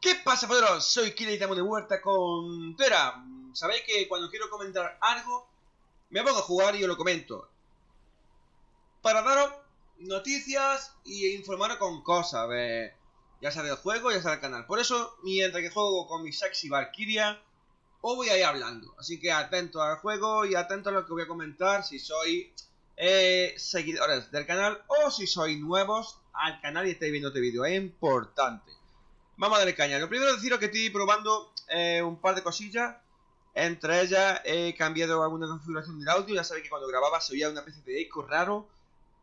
¿Qué pasa, poderos? Soy Kira y estamos de vuelta con Tera. Sabéis que cuando quiero comentar algo, me pongo a jugar y yo lo comento. Para daros noticias y informaros con cosas, ya sea del juego, ya sea del canal. Por eso, mientras que juego con mi sexy Valkyria, os voy a ir hablando. Así que atento al juego y atento a lo que voy a comentar si sois eh, seguidores del canal o si sois nuevos al canal y estáis viendo este vídeo. Es importante. Vamos a darle caña. Lo primero deciros que estoy probando eh, un par de cosillas. Entre ellas he cambiado alguna configuración del audio. Ya sabéis que cuando grababa se oía una especie de eco raro.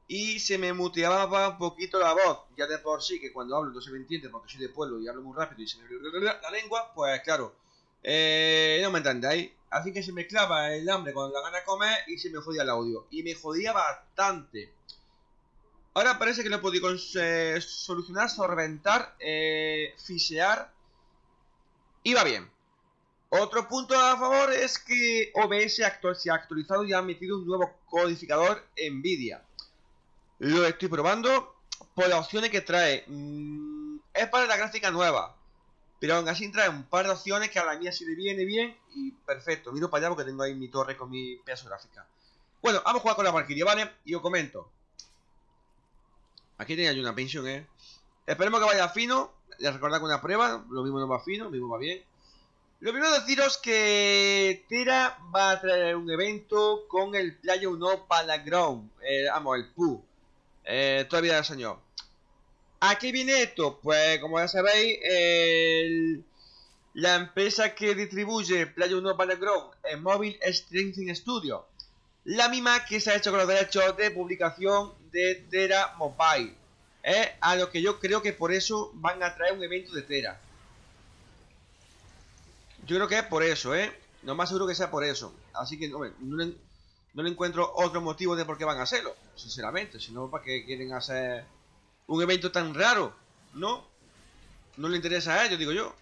Y se me muteaba un poquito la voz. Ya de por sí que cuando hablo no se me entiende porque soy de pueblo y hablo muy rápido y se me la lengua. Pues claro, eh, no me entendéis. Así que se me clava el hambre cuando la gana de comer y se me jodía el audio. Y me jodía bastante. Ahora parece que lo he podido eh, solucionar, solventar, eh, fisear. Y va bien. Otro punto a favor es que OBS se ha actualizado y ha metido un nuevo codificador NVIDIA. Lo estoy probando por las opciones que trae. Mm, es para la gráfica nueva. Pero aún así trae un par de opciones que a la mía sí le viene bien y perfecto. Miro para allá porque tengo ahí mi torre con mi pedazo gráfica. Bueno, vamos a jugar con la Valkyria, ¿vale? Y os comento. Aquí tenía yo una pensión, ¿eh? Esperemos que vaya fino. Ya recordad con una prueba. Lo mismo no va fino, lo mismo va bien. Lo primero deciros que Tera va a traer un evento con el Playa 1 Palaground. Eh, vamos, el PU. Eh, todavía el señor. ¿A qué viene esto? Pues como ya sabéis, la empresa que distribuye Playa 1 Palaground en móvil es Strength Studio. La misma que se ha hecho con los derechos de publicación de Tera Mobile. ¿eh? A lo que yo creo que por eso van a traer un evento de Tera. Yo creo que es por eso, ¿eh? No más seguro que sea por eso. Así que, no, le, encuentro otro motivo de por qué van a hacerlo. Sinceramente, si no, ¿para qué quieren hacer un evento tan raro? ¿No? No le interesa a ellos, digo yo.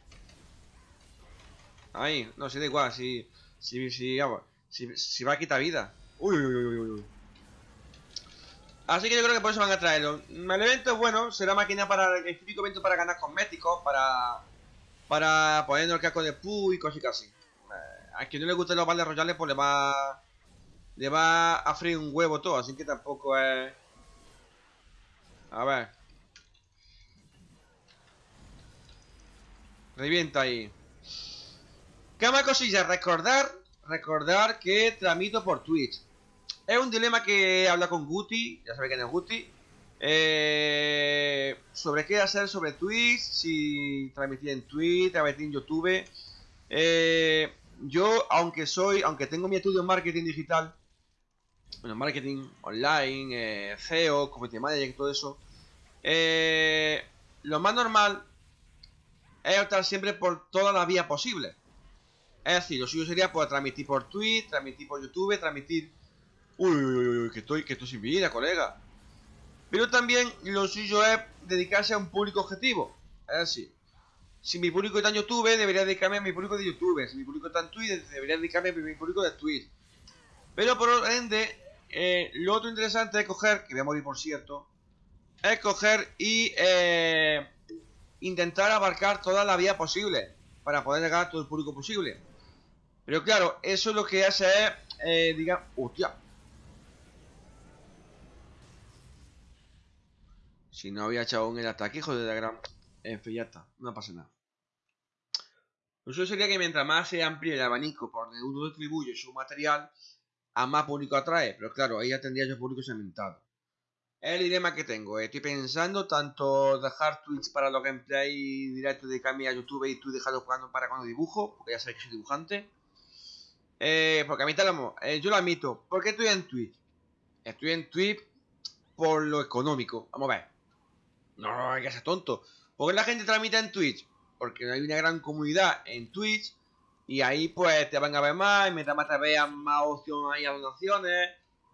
Ahí, no, si da igual, si, si, si, si, si va a quitar vida. Uy, uy, uy, uy, uy. Así que yo creo que por eso van a traerlo. El evento es bueno, será máquina para el típico evento para ganar cosméticos, para para poner el casco de Pu y cositas así. Eh, a quien no le gusten los baldes royales, pues le va le va a freír un huevo todo, así que tampoco es... A ver. Revienta ahí. ¿Qué más cosillas? Recordar, recordar que tramito por Twitch. Es un dilema que habla con Guti, ya sabéis quién es Guti. Eh, sobre qué hacer sobre Twitch, si transmitir en Twitch, transmitir en YouTube. Eh, yo, aunque soy, aunque tengo mi estudio en marketing digital, bueno, marketing online, eh, SEO, community manager y todo eso, eh, lo más normal es optar siempre por todas las vías posibles. Es decir, lo suyo sería poder transmitir por Twitch, transmitir por YouTube, transmitir Uy, uy, uy, que estoy, que estoy sin vida, colega. Pero también lo suyo es dedicarse a un público objetivo. Es decir, si mi público está en YouTube, debería dedicarme a mi público de YouTube. Si mi público está en Twitch, debería dedicarme a mi público de Twitch. Pero por ende, eh, lo otro interesante es coger, que voy a morir por cierto, es coger y eh, intentar abarcar toda la vía posible para poder llegar a todo el público posible. Pero claro, eso lo que hace es, eh, digamos, hostia, Si no había echado un el ataque, hijo de la gran... En fin, ya está. No pasa nada. Lo suyo sería que mientras más se amplíe el abanico por donde uno distribuye su material, a más público atrae. Pero claro, ahí ya tendría yo público segmentado. El dilema que tengo. Eh. Estoy pensando tanto dejar tweets para los gameplay directos de Cami a YouTube y tú dejarlo para cuando dibujo, porque ya sabes que soy dibujante. Eh, porque a mí te lo eh, yo lo admito. ¿Por qué estoy en Twitch? Estoy en Twitch por lo económico. Vamos a ver. No, hay que ser tonto. ¿Por qué la gente transmite en Twitch? Porque hay una gran comunidad en Twitch y ahí pues te van a ver más y mientras más te vean más opción hay a donaciones,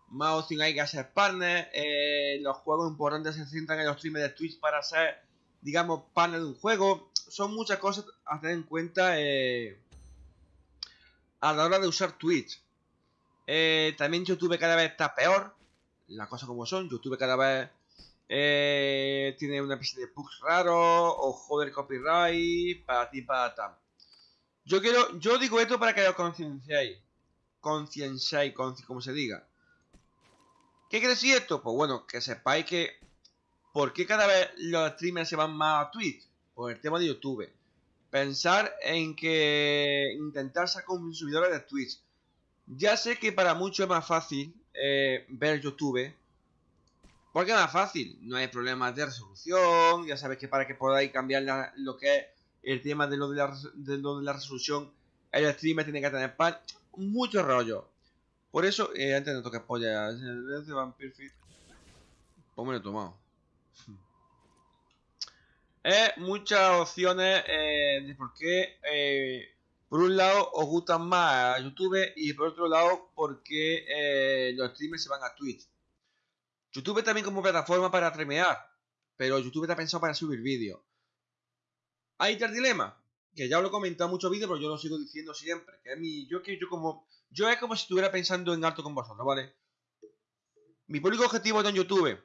más opción hay que hacer partners, eh, los juegos importantes se centran en los streamers de Twitch para ser, digamos, partner de un juego. Son muchas cosas a tener en cuenta eh, a la hora de usar Twitch. Eh, también YouTube cada vez está peor, las cosas como son, YouTube cada vez eh, tiene una especie de bugs raro o joder copyright, para ti, para tal. Yo quiero, yo digo esto para que lo concienciéis, concienciéis, como se diga. ¿Qué quiere decir esto? Pues bueno, que sepáis que ¿Por qué cada vez los streamers se van más a Twitch? Por el tema de YouTube. Pensar en que intentar sacar consumidores de Twitch. Ya sé que para muchos es más fácil eh, ver YouTube. Porque es más fácil. No hay problemas de resolución. Ya sabes que para que podáis cambiar lo que es el tema de lo de la, resolución, el streamer tiene que tener pan. Mucho rollo. Por eso, eh, antes no toque polla. Pues me lo he tomado. Es muchas opciones eh, de por qué, eh, por un lado, os gustan más YouTube y por otro lado, por qué eh, los streamers se van a Twitch. YouTube también como plataforma para streamear, pero YouTube está pensado para subir vídeos. Hay tal dilema, que ya lo he comentado en muchos vídeos, pero yo lo sigo diciendo siempre, que es mi, yo que yo como, yo es como si estuviera pensando en alto con vosotros, ¿vale? Mi público objetivo está en YouTube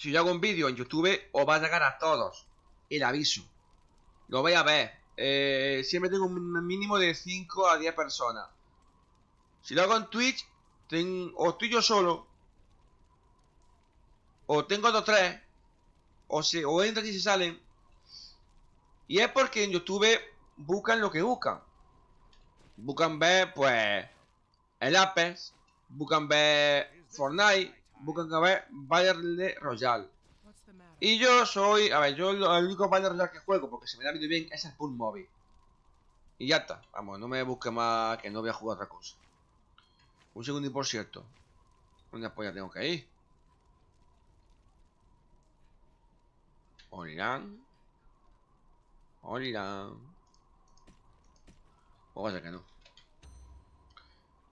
si yo hago un vídeo en YouTube, os va a llegar a todos. El aviso. Lo voy a ver. Eh, siempre tengo un mínimo de 5 a 10 personas. Si lo hago en Twitch, o estoy yo solo, o tengo dos tres, o, se, o entran y se salen. Y es porque en YouTube buscan lo que buscan. Buscan ver, pues, el Apex, buscan ver Fortnite, buscan ver Battle Royale. Y yo soy, a ver, yo el único Battle Royale que juego, porque se me da bien, es el Pool. Y ya está, vamos, no me busque más, que no voy a jugar otra cosa. Un segundo y por cierto. ¿Dónde ya tengo que ir? Olirán. Olirán. O vaya que no.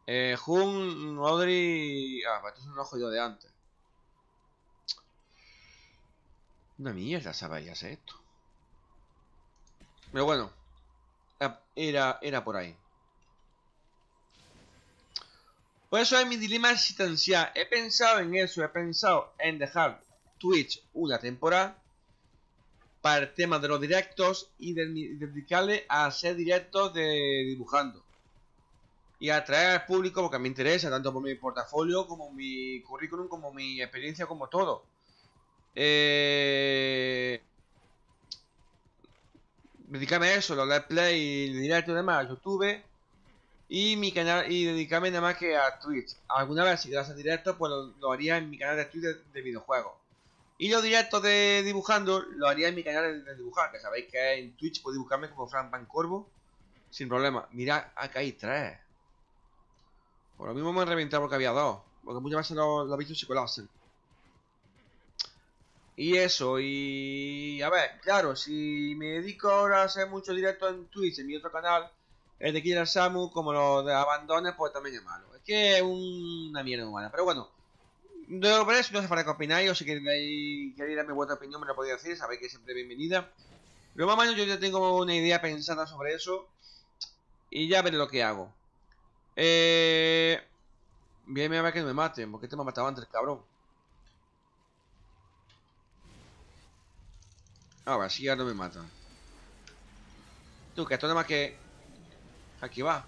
Eh, Jun, Audrey... Ah, esto es un ojo de antes. Una mierda sabías esto. Pero bueno. Era, era por ahí. Por eso es mi dilema existencial. He pensado en eso. He pensado en dejar Twitch una temporada. Para el tema de los directos. Y dedicarle a hacer directos de dibujando y atraer al público porque me interesa, tanto por mi portafolio como mi currículum, como mi experiencia, como todo. Eh... Dedicarme a eso, los let's play, directo y demás, YouTube y mi canal y dedicarme nada más que a Twitch. Alguna vez si quieres hacer directo, pues lo, haría en mi canal de Twitch de, videojuegos. Y los directos de dibujando lo haría en mi canal de, dibujar, que sabéis que en Twitch puedo dibujarme como Frank Corvo sin problema. Mira, acá hay tres. Por lo mismo me han reventado porque había dos. Porque muchas veces lo, lo he visto se Y eso, y... A ver, claro, si me dedico ahora a hacer mucho directo en Twitch, en mi otro canal, el de Killer Samu, como lo de Abandones, pues también es malo. Es que es una mierda humana. Pero bueno, de lo eso no hace falta que opináis, o si queréis, queréis darme vuestra opinión, me lo podéis decir, sabéis que es siempre bienvenida. Pero más menos yo ya tengo una idea pensada sobre eso, y ya veré lo que hago. Eh... Bien, a ver que no me maten. porque te me ha matado antes, cabrón? Ahora sí ya no me matan. Tú, que esto nada más que... Aquí va.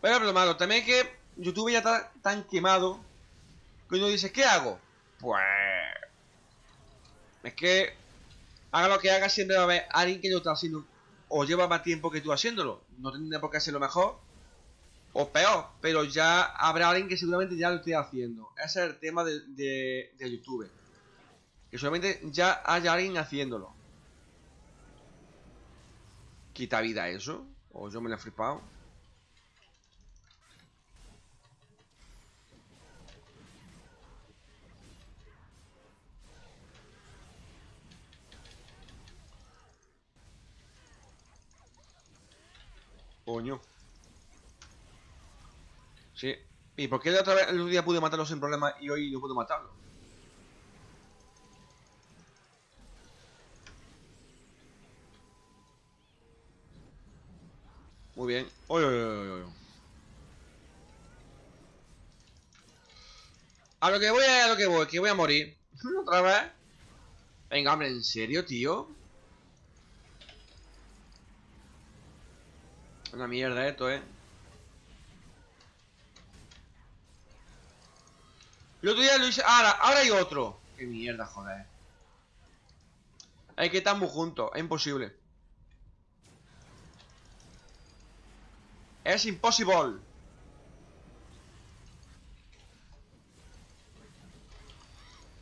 Pero lo malo también es que YouTube ya está tan quemado que uno dice, ¿qué hago? Pues... Es que... Haga lo que haga, siempre va a haber alguien que lo está haciendo o lleva más tiempo que tú haciéndolo. No tiene por qué hacerlo mejor o peor, pero ya habrá alguien que seguramente ya lo esté haciendo. Ese es el tema de, de, YouTube. Que solamente ya haya alguien haciéndolo. ¿Quita vida eso? ¿O yo me lo he flipado? Coño. Sí. ¿Y por qué el otro día pude matarlo sin problema y hoy no puedo matarlo? Muy bien. A lo que voy, a lo que voy, que voy a morir. ¿Otra vez? Venga, hombre, ¿en serio, tío? Una mierda esto, ¿eh? El otro día lo hice... Ahora, ahora hay otro. Qué mierda, joder. Hay que estar muy juntos. Es imposible. Es imposible.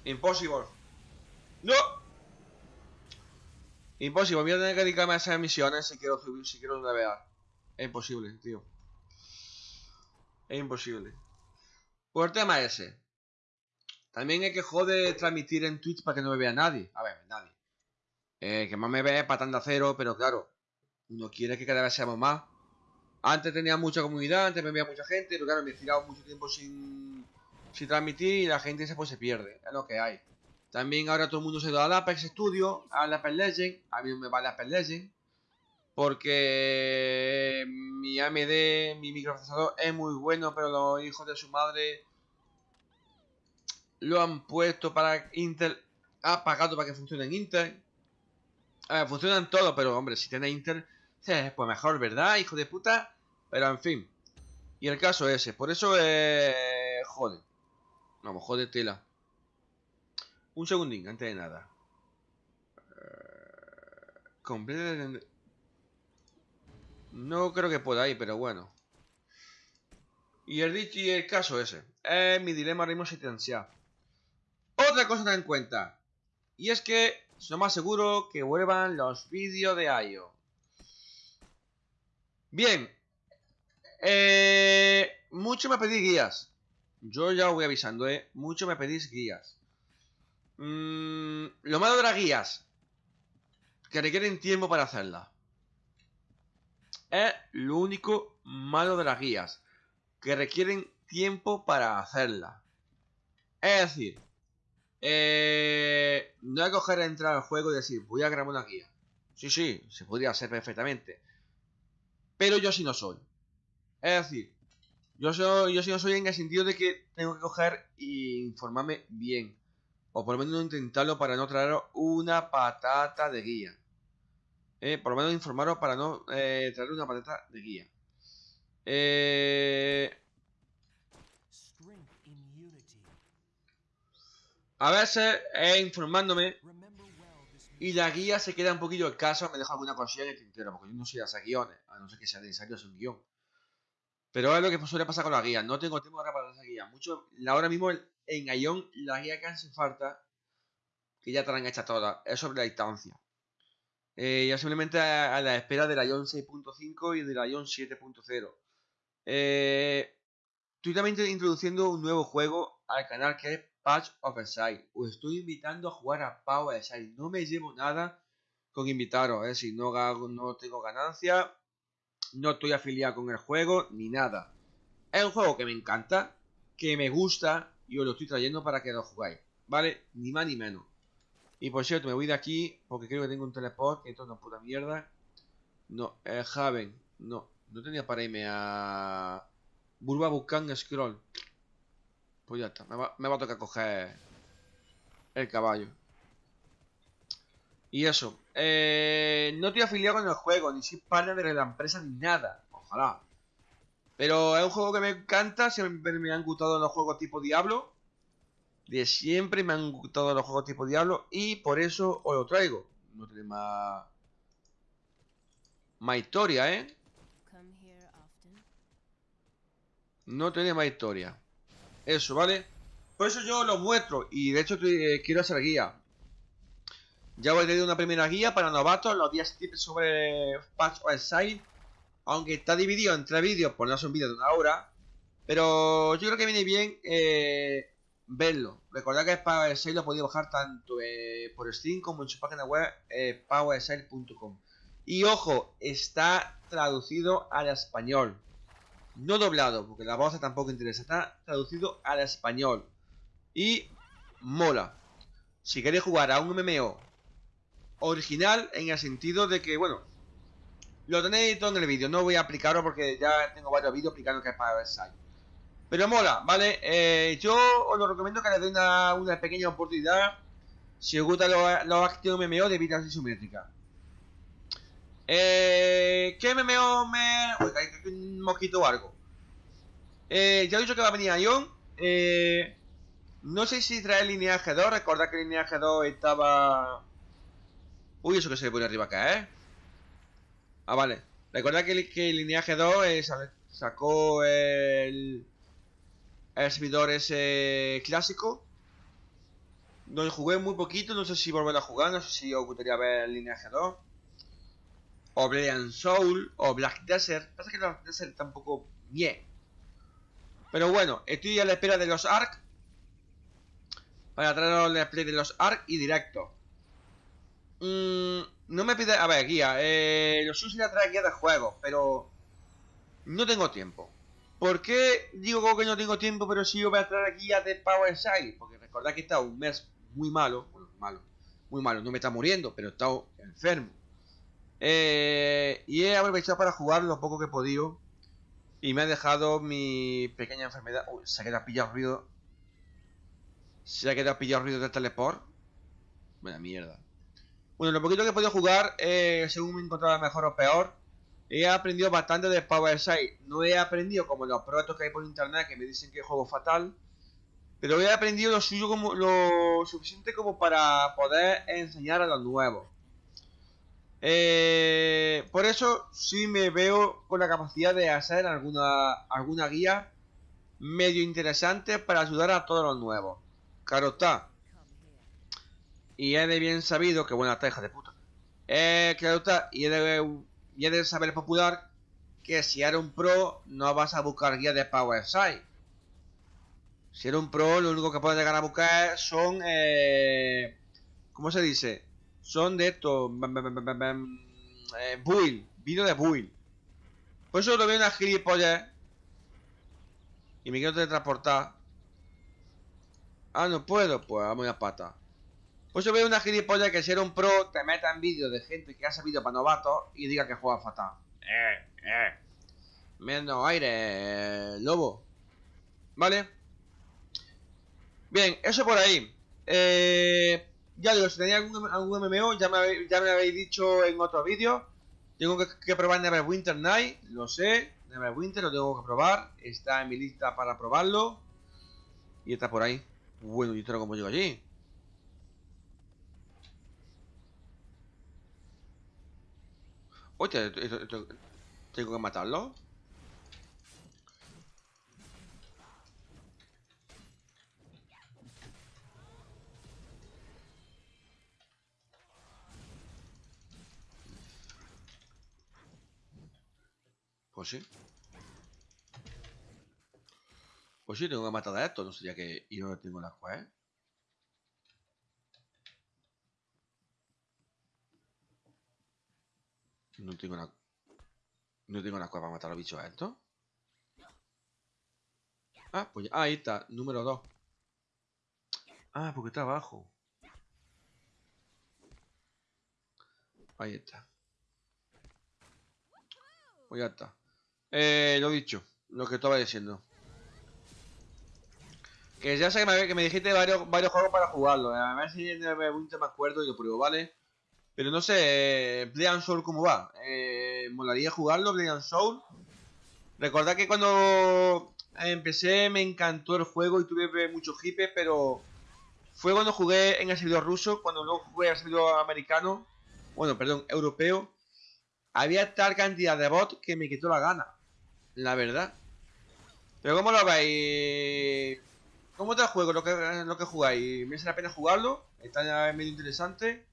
Imposible. ¡No! Imposible. Voy a tener que dedicarme a esas misiones si quiero, si quiero navegar. Es imposible, tío. Es imposible. Por el tema ese. También hay que joder transmitir en Twitch para que no me vea nadie. A ver, nadie. Eh, que más me ve patando a cero, pero claro. Uno quiere que cada vez seamos más. Antes tenía mucha comunidad, antes me veía mucha gente, pero claro, me he tirado mucho tiempo sin, sin transmitir y la gente se, pues, se pierde. Es lo que hay. También ahora todo el mundo se ido al Apex Studio, al Apex Legend. A mí me va el Apex Legend. Porque mi AMD, mi microprocesador es muy bueno, pero los hijos de su madre lo han puesto para Intel. Ha pagado para que funcione en Intel. funcionan todos, pero hombre, si tiene Intel, pues mejor, ¿verdad, hijo de puta? Pero en fin. Y el caso ese. Por eso, eh, jode. Vamos, jode tela. Un segundín, antes de nada. Eh, no creo que pueda ir, pero bueno. Y el y el caso ese. Es mi dilema ahora mismo Otra cosa a tener en cuenta. Y es que es lo más seguro que vuelvan los vídeos de IO. Bien. Eh, mucho me pedís guías. Yo ya os voy avisando, ¿eh? Mucho me pedís guías. Mm, lo malo de las guías. Que requieren tiempo para hacerlas. Es lo único malo de las guías. Que requieren tiempo para hacerlas. Es decir, eh, no que coger entrar al juego y decir, voy a grabar una guía. Sí, sí, se podría hacer perfectamente. Pero yo sí no soy. Es decir, yo, soy, yo sí no soy en el sentido de que tengo que coger e informarme bien. O por lo menos intentarlo para no traer una patata de guía. Eh, por lo menos informaros para no eh, traer una patata de guía. Eh... A veces es informándome y la guía se queda un poquillo escasa, me deja alguna cosilla en el tintero, porque yo no soy de guiones, a no ser que sea necesario hacer un guion. Pero es lo que suele pasar con la guía, no tengo tiempo ahora para esa guía. Mucho, ahora mismo en Ion la guía que hace falta, que ya te la han hecho todas, es sobre la distancia. Eh, ya simplemente a, la espera del Ion 6.5 y del Ion 7.0. Eh, estoy también introduciendo un nuevo juego al canal que es Patch of Exile. Os estoy invitando a jugar a Power Exile. No me llevo nada con invitaros, es decir, no, no tengo ganancia, no estoy afiliado con el juego, ni nada. Es un juego que me encanta, que me gusta y os lo estoy trayendo para que lo jugáis, ¿vale? Ni más ni menos. Y por cierto, me voy de aquí porque creo que tengo un teleport, esto es una puta mierda. No, eh, Haven, no, no tenía para irme a... Burba Bucan Scroll. Pues ya está, me va, a tocar coger el caballo. Y eso, eh, no estoy afiliado con el juego, ni soy partner de la empresa, ni nada. Ojalá. Pero es un juego que me encanta, siempre me han gustado los juegos tipo Diablo. De siempre me han gustado los juegos tipo Diablo y por eso os lo traigo. No tiene más... Más historia, ¿eh? No tiene más historia. Eso, ¿vale? Por eso yo lo muestro y de hecho eh, quiero hacer guía. Ya voy a tener una primera guía para novatos, los días tips sobre Patch of Side. Aunque está dividido entre vídeos, por no ser un vídeo de una hora. Pero yo creo que viene bien eh, verlo. Recordad que Power 6 lo podéis bajar tanto eh, por Steam como en su página web eh, Y ojo, está traducido al español. No doblado, porque la voz tampoco interesa. Está traducido al español. Y mola. Si queréis jugar a un MMO original en el sentido de que, bueno, lo tenéis todo en el vídeo. No voy a aplicarlo porque ya tengo varios vídeos explicando que es para Versailles. Pero mola, ¿vale? Eh, yo os lo recomiendo que le deis una, pequeña oportunidad si os gustan los, los actos MMO de vida isométrica. Eh, ¿Qué MMO me...? Uy, hay un mosquito o algo. Eh, ya he dicho que va a venir Ion. Eh, no sé si trae lineaje 2. Recordad que lineaje 2 estaba... Uy, eso que se pone arriba acá, ¿eh? Ah, vale. Recordad que, el lineaje 2 sacó el... El servidor ese clásico. No jugué muy poquito, no sé si volver a jugar, no sé si os gustaría ver el lineaje 2. O Oblivion Soul, o Black Desert. Pasa que Black Desert tampoco bien. Pero bueno, estoy a la espera de los ARC. Para traer el display de los ARC y directo. Mm, no me pide... A ver, guía. Eh, los a traer guía de juego, pero... No tengo tiempo. ¿Por qué digo que no tengo tiempo, pero sí yo voy a traer guía de Power Side? Porque recordad que he estado un mes muy malo. Bueno, malo. Muy malo. No me está muriendo, pero he estado enfermo. Eh, y he aprovechado para jugar lo poco que he podido. Y me ha dejado mi pequeña enfermedad. Uy, se ha quedado pillado ruido. Se ha quedado pillado ruido del teleport. Buena mierda. Bueno, lo poquito que he podido jugar, eh, según me encontraba mejor o peor, he aprendido bastante de Power Side. No he aprendido como los proyectos que hay por internet que me dicen que es juego fatal. Pero he aprendido lo suyo como lo suficiente como para poder enseñar a los nuevos. Eh, por eso sí me veo con la capacidad de hacer alguna, alguna guía medio interesante para ayudar a todos los nuevos. Claro está. Y es de bien sabido que buena teja de puta. Eh, claro está. Y es de, y de saber popular que si eres un pro no vas a buscar guía de Power Side. Si eres un pro, lo único que puedes llegar a buscar son. Eh, ¿Cómo se dice? son de esto. Eh, build, vídeo de build. Por eso lo veo una gilipollas. Y me quiero teletransportar. Ah, no puedo, pues vamos a pata. Por eso veo una gilipollas que si era un pro te meta en vídeos de gente que ha sabido para novatos y diga que juega fatal. Eh, eh. Menos aire, lobo. ¿Vale? Bien, eso por ahí. Eh, ya digo, si tenéis algún, algún MMO, ya me, ya me habéis dicho en otro vídeo. Tengo que, probar Neverwinter Night, lo sé. Neverwinter lo tengo que probar. Está en mi lista para probarlo. Y está por ahí. Bueno, ¿y esto cómo llego allí? Oye, ¿tengo que matarlo? Pues sí. Pues sí, tengo que matar a esto, no sería que... Y no tengo la juez. No tengo la... No tengo la para matar a los bichos a esto. Ah, pues ah, ahí está, número 2. Ah, porque está abajo. Ahí está. Pues ya está. Eh, lo dicho, lo que estaba diciendo. Que ya sé que me, me dijiste varios, varios juegos para jugarlo. Eh. A ver si me acuerdo y lo pruebo, ¿vale? Pero no sé, Play and Soul cómo va. Eh, molaría jugarlo, Play and Soul. Recordad que cuando empecé me encantó el juego y tuve muchos hipes, pero fue cuando jugué en el servidor ruso, cuando luego jugué el servidor americano, bueno, perdón, europeo, había tal cantidad de bots que me quitó la gana. La verdad. Pero ¿cómo lo veis? ¿Cómo está el juego? Lo que, lo que jugáis. ¿Me hace la pena jugarlo? ¿Está medio interesante?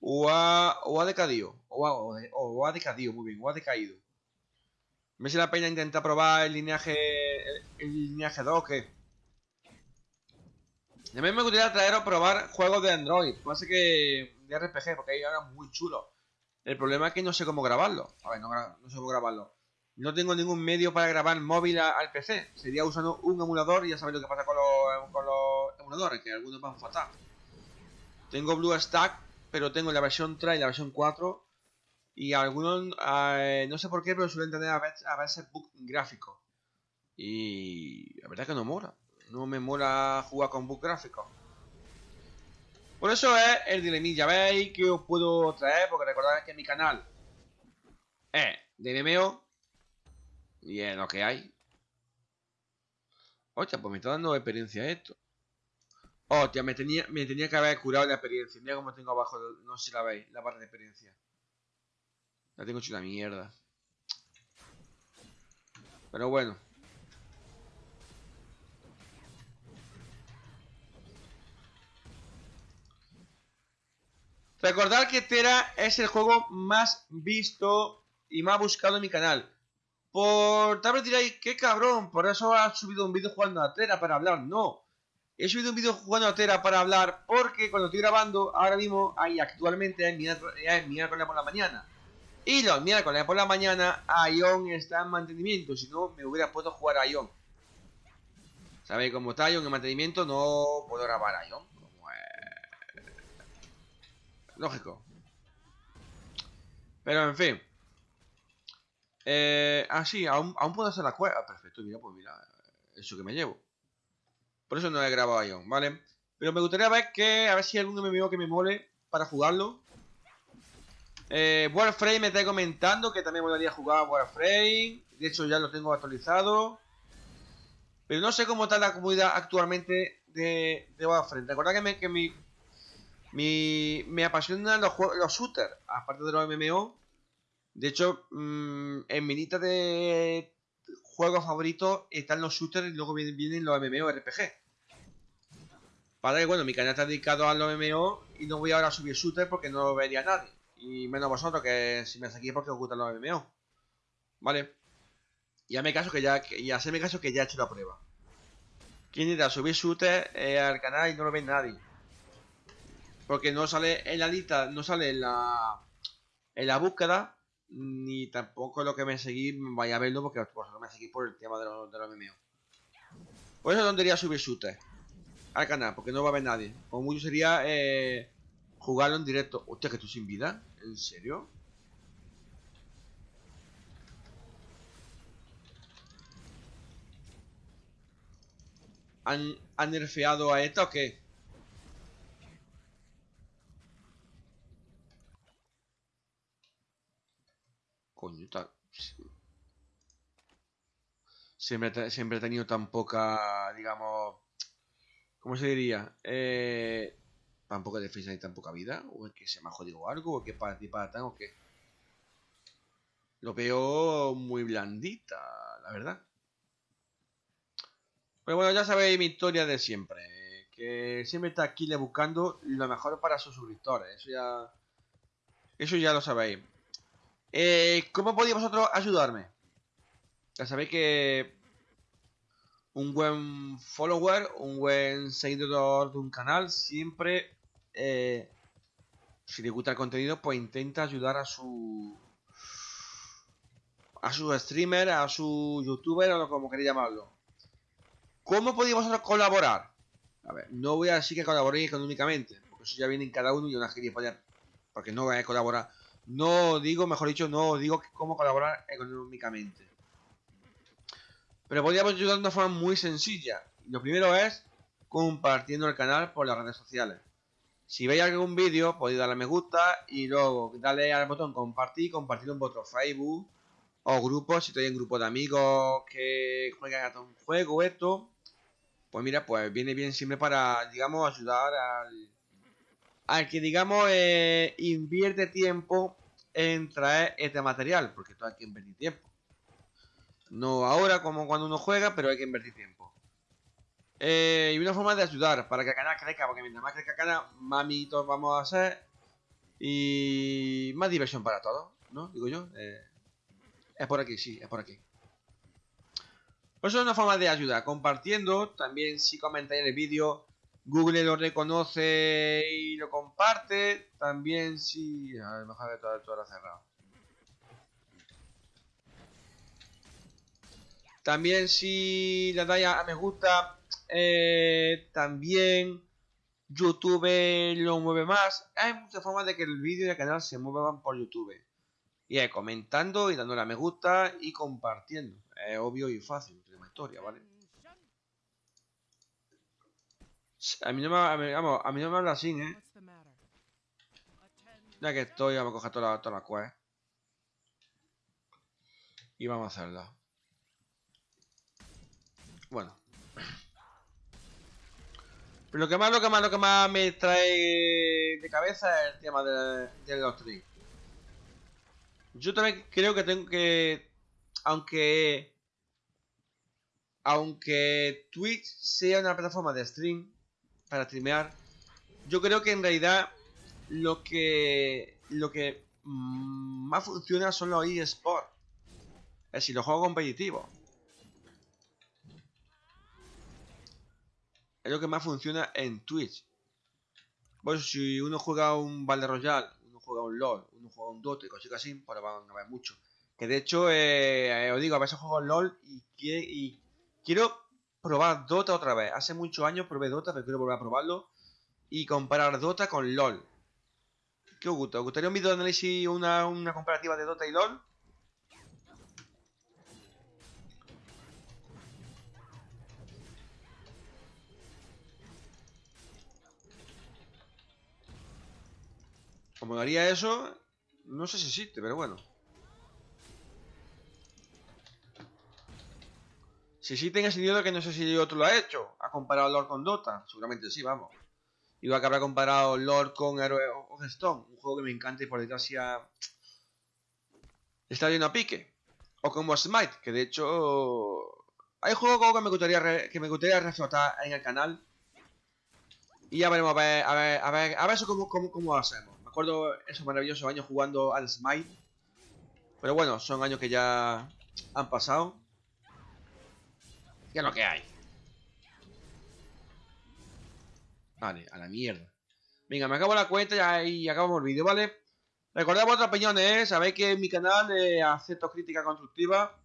¿O ha, o ha decadido? O ha, o, ha decadido, muy bien. O ha decaído. ¿Me hace la pena intentar probar el lineaje el, lineaje 2 o qué? A mí me gustaría traer o probar juegos de Android. Pasa que de RPG, porque hay ahora muy chulo. El problema es que no sé cómo grabarlo. A ver, no, sé cómo grabarlo. No tengo ningún medio para grabar móvil al PC. Sería usando un emulador y ya sabéis lo que pasa con los, emuladores, que algunos van fatal. Tengo BlueStack, pero tengo la versión 3 y la versión 4. Y algunos, eh, no sé por qué, pero suelen tener a veces, a veces bug gráfico. Y la verdad es que no mola. No me mola jugar con bug gráfico. Por eso es el dilemilla. ¿Veis que os puedo traer? Porque recordad que mi canal es de. Y es lo que hay. Hostia, pues me está dando experiencia esto. Hostia, me tenía, me tenía que haber curado la experiencia. Mira cómo tengo abajo, no sé si la veis, la barra de experiencia. La tengo hecho una mierda. Pero bueno. Recordad que Tera es el juego más visto y más buscado en mi canal. Por tal vez diréis, qué cabrón, por eso has subido un vídeo jugando a Tera para hablar. No, he subido un vídeo jugando a Tera para hablar porque cuando estoy grabando, ahora mismo, ahí actualmente es miércoles por la mañana. Y los miércoles por la mañana, Ion está en mantenimiento, si no me hubiera puesto a jugar a Ion. ¿Sabéis cómo está Ion en mantenimiento? No puedo grabar a Ion. Lógico. Pero en fin. Eh, ah, sí, aún, puedo hacer la cueva. Ah, perfecto, mira, pues mira, eso que me llevo. Por eso no he grabado Ion, ¿vale? Pero me gustaría ver que, a ver si hay algún MMO que me mole para jugarlo. Eh, Warframe me está comentando que también a jugar Warframe. De hecho, ya lo tengo actualizado. Pero no sé cómo está la comunidad actualmente de, de Warframe. Recordad que, me, que me apasionan los, los shooters, aparte de los MMO. De hecho, mm, en mi lista de juegos favoritos están los shooters y luego vienen, los MMO RPG. Para bueno, mi canal está dedicado a los MMO y no voy ahora a subir shooters porque no lo vería nadie. Y menos vosotros que si me seguís porque os gustan los MMO. ¿Vale? Ya me caso que ya, ya sé me caso que ya he hecho la prueba. ¿Quién irá a subir shooters eh, al canal y no lo ve nadie? Porque no sale en la lista, no sale en la, en la búsqueda, ni tampoco lo que me seguís vaya a verlo porque vosotros me seguís por el tema de los, de MMO. Por eso tontería subir shooter al canal, porque no va a haber nadie. Como mucho sería eh, jugarlo en directo. Hostia, que estoy sin vida. ¿En serio? ¿Han, ¿Han nerfeado a esta o qué? Coño, está... Siempre, siempre he tenido tan poca, digamos... ¿Cómo se diría? Eh, tan poca defensa y tan poca vida. O es que se me ha jodido algo, o que para ti para tan, o que... Lo veo muy blandita, la verdad. Pero bueno, ya sabéis mi historia de siempre. Que siempre está aquí le buscando lo mejor para sus suscriptores. Eso ya... Eso ya lo sabéis. Eh, ¿Cómo podéis vosotros ayudarme? Ya sabéis que un buen follower, un buen seguidor de un canal, siempre, eh, si le gusta el contenido, pues intenta ayudar a su a su streamer, a su youtuber, o como queréis llamarlo. ¿Cómo podéis colaborar? A ver, no voy a decir que colaboréis económicamente, porque eso ya viene en cada uno y una poner porque no voy a colaborar no digo, mejor dicho, no digo cómo colaborar económicamente. Pero podríamos ayudar de una forma muy sencilla. Lo primero es compartiendo el canal por las redes sociales. Si veis algún vídeo, podéis darle a me gusta y luego darle al botón compartir, compartirlo en vuestro Facebook o grupos, si estáis en grupo de amigos que juegan a un juego esto, pues mira, pues viene bien siempre para, digamos, ayudar al, al que, digamos, eh, invierte tiempo en traer este material, porque esto hay que invertir tiempo. No ahora como cuando uno juega, pero hay que invertir tiempo. Eh, y una forma de ayudar para que el canal crezca, porque mientras más crezca canal, más amiguitos vamos a hacer y más diversión para todos, ¿no? Digo yo. Eh, es por aquí, sí, es por aquí. Pues es una forma de ayudar, compartiendo, también si comentáis el vídeo Google lo reconoce y lo comparte. También si... A ver, mejor de todo esto ahora cerrado. También si le dais a me gusta, eh, también YouTube lo mueve más. Hay muchas formas de que el vídeo y el canal se muevan por YouTube. Y es comentando y dándole a me gusta y compartiendo. Es obvio y fácil, tiene más historia, ¿vale? A mí no me, a mí, a mí no me habla así, ¿eh? Ya que estoy, vamos a coger toda la, toda la quest. Y vamos a hacerla. Bueno. Pero lo que más, lo que más, lo que más me trae de cabeza es el tema de, de los. Yo también creo que tengo que... Aunque... Aunque Twitch sea una plataforma de stream para streamear, yo creo que en realidad lo que lo que más funciona son los eSports. Es decir, los juegos competitivos. Es lo que más funciona en Twitch. Pues si uno juega un Battle Royale, uno juega un LOL, uno juega un Dota y cosas así, pues van a ver mucho. Que de hecho, eh, os digo, a veces juego LOL y, y quiero probar Dota otra vez. Hace muchos años probé Dota, pero quiero volver a probarlo. Y comparar Dota con LOL. ¿Qué os gusta? ¿Os gustaría un vídeo de análisis, una, una comparativa de Dota y LOL? Como haría eso, no sé si existe, pero bueno. Si sí tenga sentido que no sé si otro lo ha hecho. ¿Ha comparado Lord con Dota? Seguramente sí, vamos. Igual que habrá comparado Lord con Hero of Stone. Un juego que me encanta y por desgracia está lleno a pique. O como Smite, que de hecho... Hay juegos que me gustaría, que me gustaría reflotar en el canal. Y ya veremos a ver, a ver, a ver, a ver eso cómo, cómo, cómo lo hacemos. Me acuerdo esos maravillosos años jugando al Smite. Pero bueno, son años que ya han pasado lo que hay. Vale, a la mierda. Venga, me acabo la cuenta y acabamos el vídeo, ¿vale? Recordad vuestras opiniones, ¿eh? Sabéis que en mi canal eh, acepto crítica constructiva.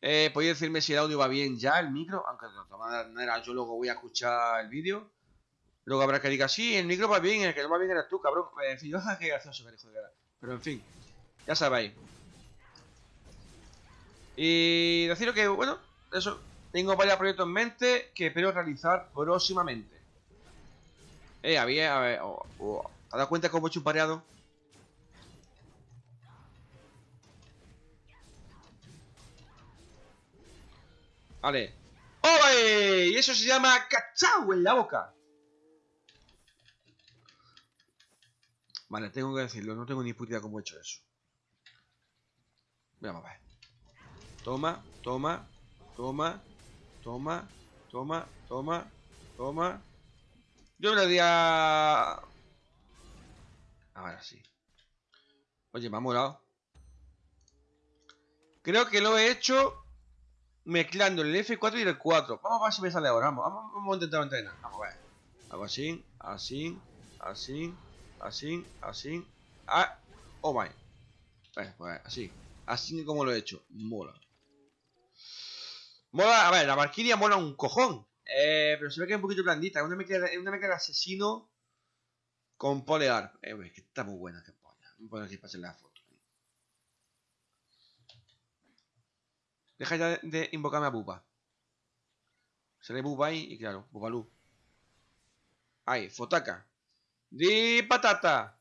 Eh, podéis decirme si el audio va bien ya, el micro, aunque de todas maneras yo luego voy a escuchar el vídeo. Luego habrá que diga, sí, el micro va bien, el que no va bien eres tú, cabrón. En fin, qué gracioso, hijo de Pero en fin, ya sabéis. Y deciros que, bueno, eso, tengo varios proyectos en mente que espero realizar próximamente. Eh, había... A ver, oh, oh, ¿Te has dado cuenta cómo he hecho un pareado? Vale. ¡Oye! Y eso se llama cachao en la boca. Vale, tengo que decirlo. No tengo ni puta idea cómo he hecho eso. Vamos a ver. Toma, toma, toma. Toma, toma, toma, toma. Yo le a... Ahora sí. Oye, me ha molado. Creo que lo he hecho mezclando el F4 y el 4. Vamos a ver si me sale ahora. Vamos, vamos, a intentar entrenar. Vamos a ver. Hago así, así, así, así, así. Ah, oh my. Bueno, pues así. Así como lo he hecho. Mola. Mola, a ver, la Valkyria mola un cojón. Eh, pero se ve que es un poquito blandita. Una mecha, una de asesino con polear. Eh, que está muy buena, que polla. Voy a poner aquí para hacer la foto. Deja ya de invocarme a Buba. Se le Buba ahí y claro, Bubalú. Ahí, Fotaka. Di patata.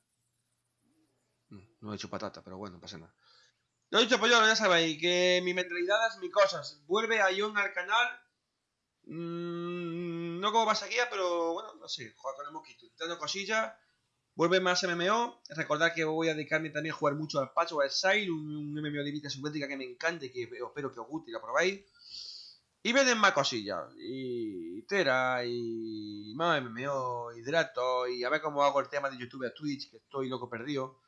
No he hecho patata, pero bueno, no pasa nada. Lo he dicho, pues ya sabéis, que mi mentalidad es mi cosas. Vuelve a Ion al canal. Mm, no como pasaría, pero bueno, no sé, juega con el mosquito, dando cosillas. Vuelve más MMO. Recordad que voy a dedicarme también a jugar mucho al Patch o al Sail, un, MMO de vida submétrica que me encante, y que espero que os guste y lo probéis. Y vienen más cosillas. Y Tera, y más MMO, Hidrato, y a ver cómo hago el tema de YouTube a Twitch, que estoy loco perdido.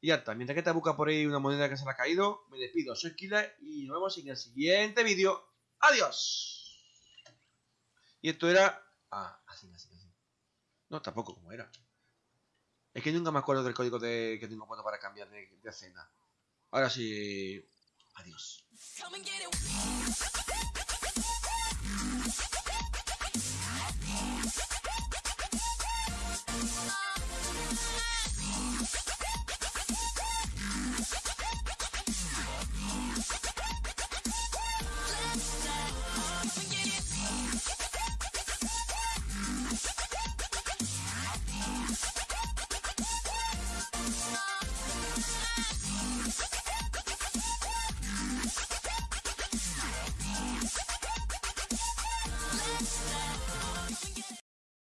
Y ya está, mientras que te busca por ahí una moneda que se le ha caído, me despido, soy Killer y nos vemos en el siguiente vídeo. ¡Adiós! Y esto era... Ah, así, así, así. No, tampoco como era. Es que nunca me acuerdo del código que tengo puesto para cambiar de, de escena. Ahora sí... Adiós.